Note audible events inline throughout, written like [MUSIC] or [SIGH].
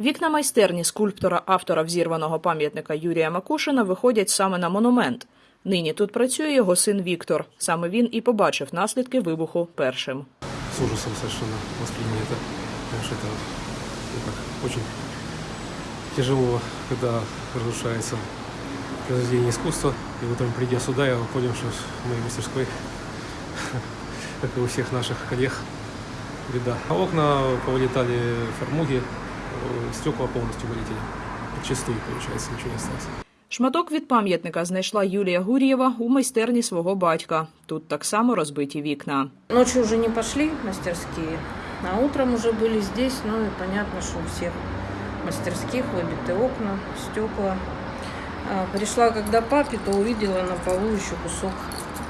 Вікна майстерні скульптора автора взірваного пам'ятника Юрія Макушина виходять саме на монумент. Нині тут працює його син Віктор. Саме він і побачив наслідки вибуху першим. с ужасом совершенно восприняли это. Потому что это ну, как, очень тяжело, когда разрушается произведение искусства. И вот он, придя сюда, я понял, что в моей мастерской, [LAUGHS] как и у всех наших коллег, беда. А окна повылетали фармуги, э, стекла полностью вылетели. Чистые, получается, ничего не осталось. Шматок від пам'ятника знайшла Юлія Гур'єва у майстерні свого батька. Тут так само розбиті вікна. Ночью уже не пошли мастерские, а утром уже были здесь, ну и понятно, что у всех мастерских выбиты окна, стекла. А, Пришла когда папе, то увидела на полу еще кусок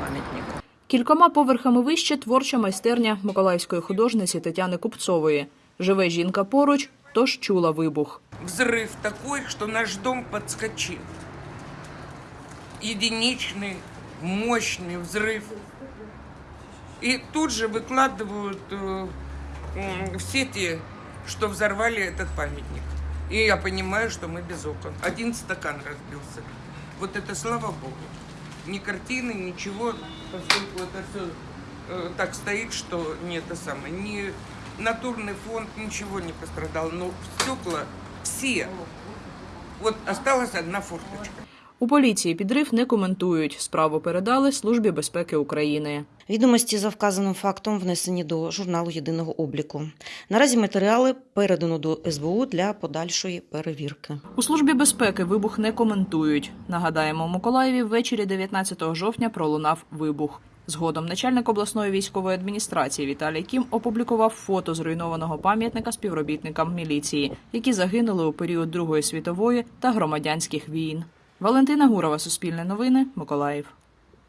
памятника. Кількома поверхами вище творча майстерня миколаївської художниці Тетяни Купцової. Живе жінка поруч, тож чула вибух. Взрыв такой, что наш дом подскочил. Единичный, мощный взрыв. И тут же выкладывают э, м, в сети, что взорвали этот памятник. И я понимаю, что мы без окон. Один стакан разбился. Вот это слава богу. Ни картины, ничего, поскольку это все так стоит, что не это самое. Ни натурный фонд, ничего не пострадал. Но стекла все. Вот осталась одна форточка. У поліції підрив не коментують. Справу передали Службі безпеки України. Відомості за вказаним фактом внесені до журналу єдиного обліку. Наразі матеріали передано до СБУ для подальшої перевірки. У службі безпеки вибух не коментують. Нагадаємо, у Миколаєві ввечері 19 жовтня пролунав вибух. Згодом начальник обласної військової адміністрації Віталій Кім опублікував фото зруйнованого пам'ятника співробітникам міліції, які загинули у період Другої світової та громадянських війн. Валентина Гурова, Суспільне новини, Миколаїв.